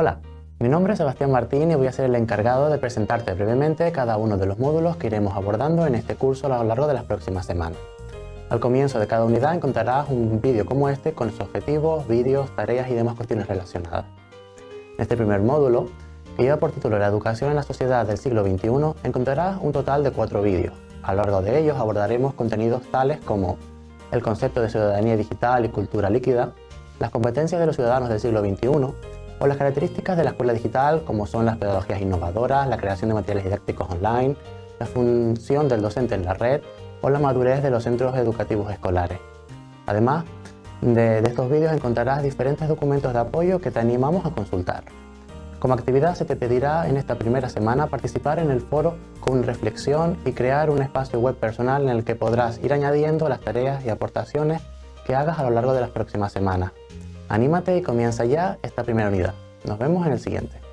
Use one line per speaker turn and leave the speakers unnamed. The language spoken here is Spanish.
Hola, mi nombre es Sebastián Martín y voy a ser el encargado de presentarte brevemente cada uno de los módulos que iremos abordando en este curso a lo largo de las próximas semanas. Al comienzo de cada unidad encontrarás un vídeo como este con sus objetivos, vídeos, tareas y demás cuestiones relacionadas. En este primer módulo, que lleva por título La educación en la sociedad del siglo XXI, encontrarás un total de cuatro vídeos. A lo largo de ellos abordaremos contenidos tales como el concepto de ciudadanía digital y cultura líquida, las competencias de los ciudadanos del siglo XXI, o las características de la escuela digital como son las pedagogías innovadoras, la creación de materiales didácticos online, la función del docente en la red o la madurez de los centros educativos escolares. Además, de, de estos vídeos encontrarás diferentes documentos de apoyo que te animamos a consultar. Como actividad se te pedirá en esta primera semana participar en el foro con reflexión y crear un espacio web personal en el que podrás ir añadiendo las tareas y aportaciones que hagas a lo largo de las próximas semanas. Anímate y comienza ya esta primera unidad. Nos vemos en el siguiente.